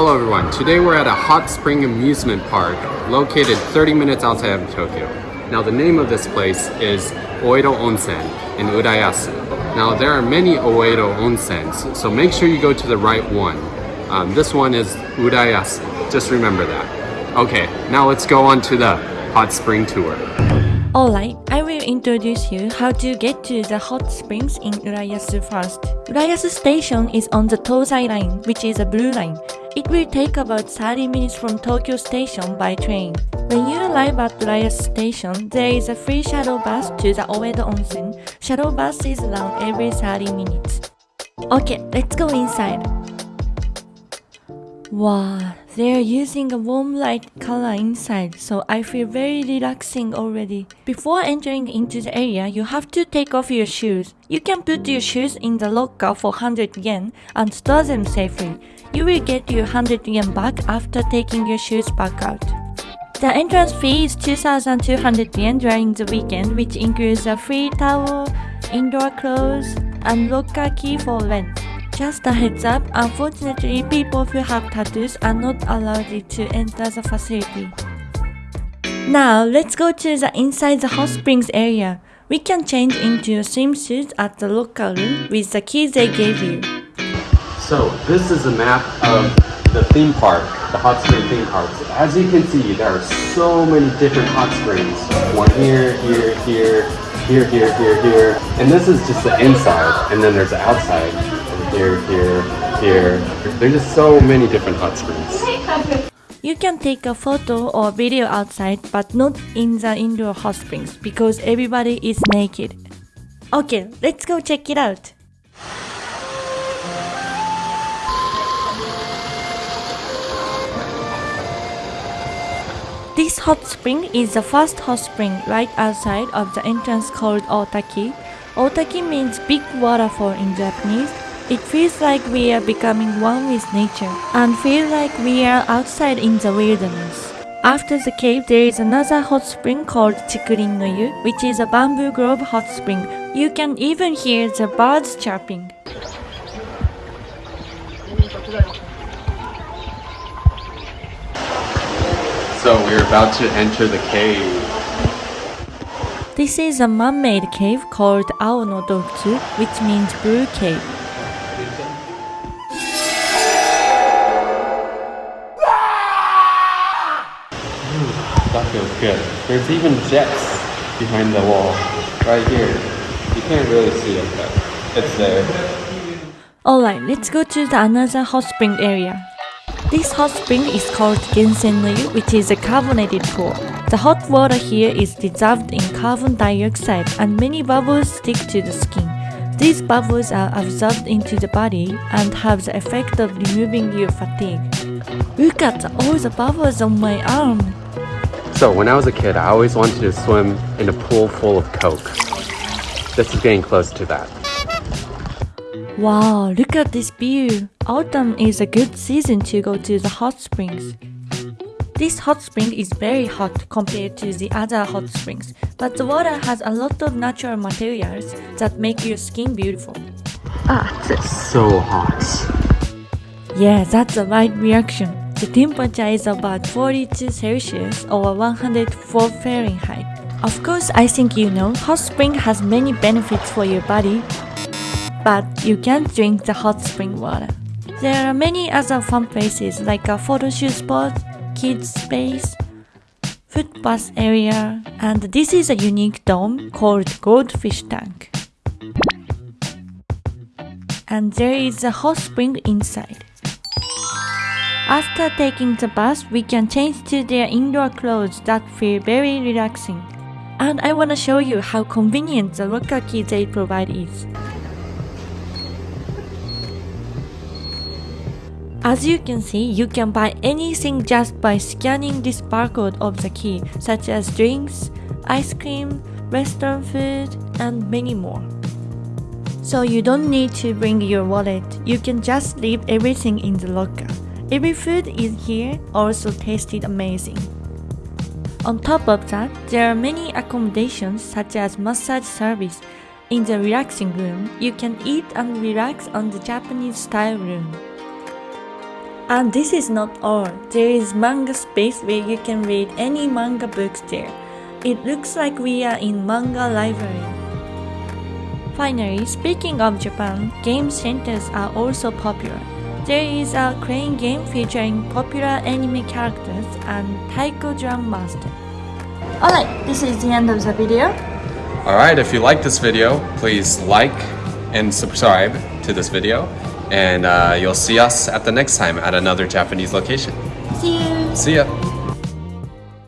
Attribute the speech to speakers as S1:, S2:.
S1: Hello everyone, today we're at a hot spring amusement park located 30 minutes outside of Tokyo. Now the name of this place is Oedo Onsen in Urayasu. Now there are many Oedo Onsens, so make sure you go to the right one. Um, this one is Urayasu, just remember that. Okay, now let's go on to the hot spring tour.
S2: Alright, I will introduce you how to get to the hot springs in Urayasu first. Urayasu station is on the Tozai line, which is a blue line. It will take about 30 minutes from Tokyo station by train. When you arrive at Urayasu station, there is a free shuttle bus to the Oedo Onsen. Shuttle bus is around every 30 minutes. Okay, let's go inside. Wow, they're using a warm light color inside, so I feel very relaxing already. Before entering into the area, you have to take off your shoes. You can put your shoes in the locker for 100 yen and store them safely. You will get your 100 yen back after taking your shoes back out. The entrance fee is 2,200 yen during the weekend, which includes a free towel, indoor clothes, and locker key for rent. Just a heads up, unfortunately, people who have tattoos are not allowed to enter the facility. Now, let's go to the inside the hot springs area. We can change into a swimsuit at the locker room with the keys they gave you.
S1: So this is a map of the theme park, the hot spring theme parks. As you can see, there are so many different hot springs. One here, here, here, here, here, here, here. And this is just the inside, and then there's the outside. Here, here, here. There's just so many different hot springs.
S2: You can take a photo or video outside, but not in the indoor hot springs because everybody is naked. Okay, let's go check it out. This hot spring is the first hot spring right outside of the entrance called Otaki. Otaki means big waterfall in Japanese. It feels like we are becoming one with nature and feel like we are outside in the wilderness. After the cave, there is another hot spring called Chikurin no Yu, which is a bamboo grove hot spring. You can even hear the birds chirping.
S1: So we're about to enter the cave.
S2: This is a man-made cave called Ao no Dokutsu, which means blue cave.
S1: Feels good. There's even jets behind the wall, right here. You can't really see it, but it's there.
S2: Alright, let's go to the another hot spring area. This hot spring is called Gensen no which is a carbonated pool. The hot water here is dissolved in carbon dioxide and many bubbles stick to the skin. These bubbles are absorbed into the body and have the effect of removing your fatigue. Look at all the bubbles on my arm.
S1: So when I was a kid, I always wanted to swim in a pool full of Coke. This is getting close to that.
S2: Wow, look at this view. Autumn is a good season to go to the hot springs. This hot spring is very hot compared to the other hot springs, but the water has a lot of natural materials that make your skin beautiful.
S1: Ah, it's so hot.
S2: Yeah, that's the right reaction. The temperature is about 42 Celsius or 104 Fahrenheit. Of course, I think you know, hot spring has many benefits for your body, but you can't drink the hot spring water. There are many other fun places like a photo shoot spot, kids space, footpath area, and this is a unique dome called Goldfish Tank. And there is a hot spring inside. After taking the bath, we can change to their indoor clothes that feel very relaxing. And I wanna show you how convenient the locker key they provide is. As you can see, you can buy anything just by scanning this barcode of the key, such as drinks, ice cream, restaurant food, and many more. So you don't need to bring your wallet, you can just leave everything in the locker. Every food in here also tasted amazing. On top of that, there are many accommodations such as massage service. In the relaxing room, you can eat and relax on the Japanese style room. And this is not all. There is manga space where you can read any manga books there. It looks like we are in manga library. Finally, speaking of Japan, game centers are also popular. There is a crane game featuring popular anime characters and taiko drum master. Alright, this is the end of the video.
S1: Alright, if you like this video, please like and subscribe to this video. And uh, you'll see us at the next time at another Japanese location.
S2: See you!
S1: See ya!